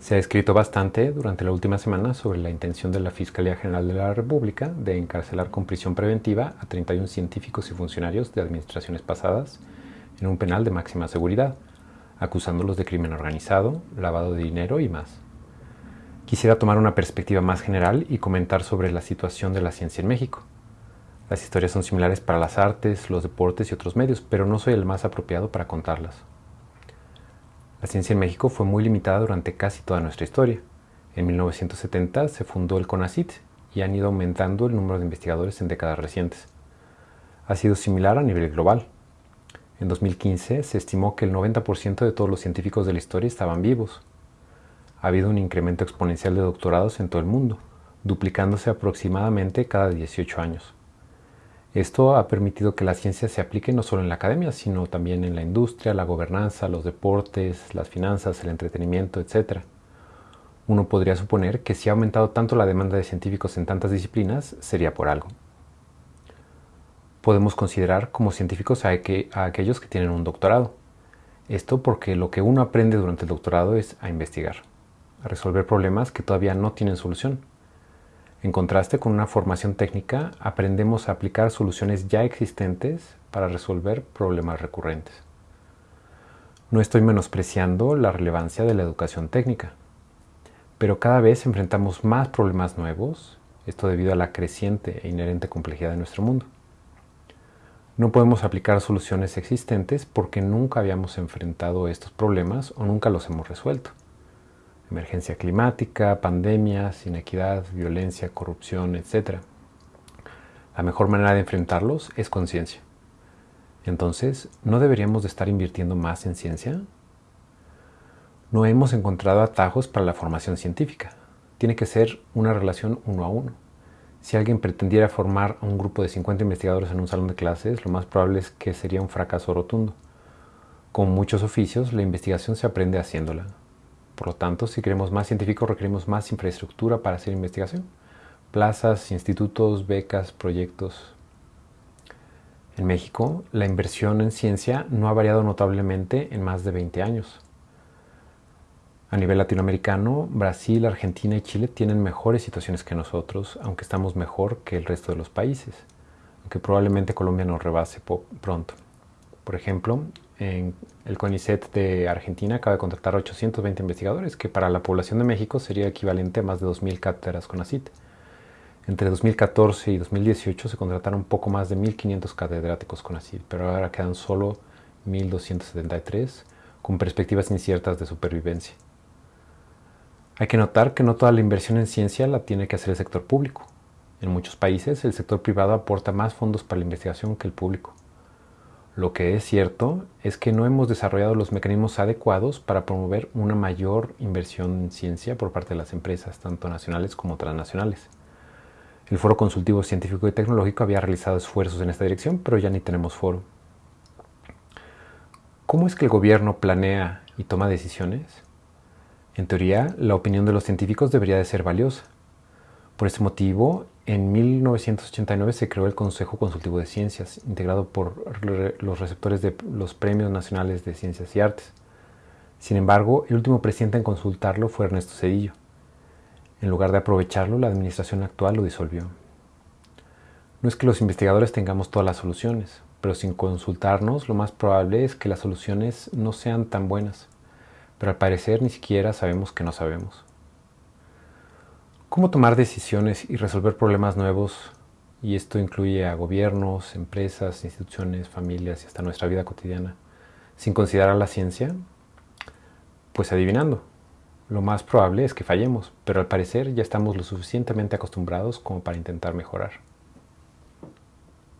Se ha escrito bastante durante la última semana sobre la intención de la Fiscalía General de la República de encarcelar con prisión preventiva a 31 científicos y funcionarios de administraciones pasadas en un penal de máxima seguridad, acusándolos de crimen organizado, lavado de dinero y más. Quisiera tomar una perspectiva más general y comentar sobre la situación de la ciencia en México. Las historias son similares para las artes, los deportes y otros medios, pero no soy el más apropiado para contarlas. La ciencia en México fue muy limitada durante casi toda nuestra historia. En 1970 se fundó el CONACIT y han ido aumentando el número de investigadores en décadas recientes. Ha sido similar a nivel global. En 2015 se estimó que el 90% de todos los científicos de la historia estaban vivos. Ha habido un incremento exponencial de doctorados en todo el mundo, duplicándose aproximadamente cada 18 años. Esto ha permitido que la ciencia se aplique no solo en la academia, sino también en la industria, la gobernanza, los deportes, las finanzas, el entretenimiento, etc. Uno podría suponer que si ha aumentado tanto la demanda de científicos en tantas disciplinas, sería por algo. Podemos considerar como científicos a, a aquellos que tienen un doctorado. Esto porque lo que uno aprende durante el doctorado es a investigar, a resolver problemas que todavía no tienen solución en contraste con una formación técnica, aprendemos a aplicar soluciones ya existentes para resolver problemas recurrentes. No estoy menospreciando la relevancia de la educación técnica, pero cada vez enfrentamos más problemas nuevos, esto debido a la creciente e inherente complejidad de nuestro mundo. No podemos aplicar soluciones existentes porque nunca habíamos enfrentado estos problemas o nunca los hemos resuelto emergencia climática, pandemias, inequidad, violencia, corrupción, etc. La mejor manera de enfrentarlos es conciencia. Entonces, ¿no deberíamos de estar invirtiendo más en ciencia? No hemos encontrado atajos para la formación científica. Tiene que ser una relación uno a uno. Si alguien pretendiera formar a un grupo de 50 investigadores en un salón de clases, lo más probable es que sería un fracaso rotundo. Con muchos oficios, la investigación se aprende haciéndola. Por lo tanto, si queremos más científicos, requerimos más infraestructura para hacer investigación. Plazas, institutos, becas, proyectos. En México, la inversión en ciencia no ha variado notablemente en más de 20 años. A nivel latinoamericano, Brasil, Argentina y Chile tienen mejores situaciones que nosotros, aunque estamos mejor que el resto de los países, aunque probablemente Colombia nos rebase pronto. Por ejemplo, en el CONICET de Argentina acaba de contratar 820 investigadores, que para la población de México sería equivalente a más de 2.000 cátedras CONACIT. Entre 2014 y 2018 se contrataron poco más de 1.500 catedráticos CONACIT, pero ahora quedan solo 1.273 con perspectivas inciertas de supervivencia. Hay que notar que no toda la inversión en ciencia la tiene que hacer el sector público. En muchos países el sector privado aporta más fondos para la investigación que el público. Lo que es cierto es que no hemos desarrollado los mecanismos adecuados para promover una mayor inversión en ciencia por parte de las empresas, tanto nacionales como transnacionales. El Foro Consultivo Científico y Tecnológico había realizado esfuerzos en esta dirección, pero ya ni tenemos foro. ¿Cómo es que el gobierno planea y toma decisiones? En teoría, la opinión de los científicos debería de ser valiosa. Por este motivo, en 1989 se creó el Consejo Consultivo de Ciencias, integrado por los receptores de los Premios Nacionales de Ciencias y Artes. Sin embargo, el último presidente en consultarlo fue Ernesto Cedillo. En lugar de aprovecharlo, la administración actual lo disolvió. No es que los investigadores tengamos todas las soluciones, pero sin consultarnos lo más probable es que las soluciones no sean tan buenas. Pero al parecer ni siquiera sabemos que no sabemos. ¿Cómo tomar decisiones y resolver problemas nuevos? Y esto incluye a gobiernos, empresas, instituciones, familias y hasta nuestra vida cotidiana, sin considerar la ciencia, pues adivinando. Lo más probable es que fallemos, pero al parecer ya estamos lo suficientemente acostumbrados como para intentar mejorar.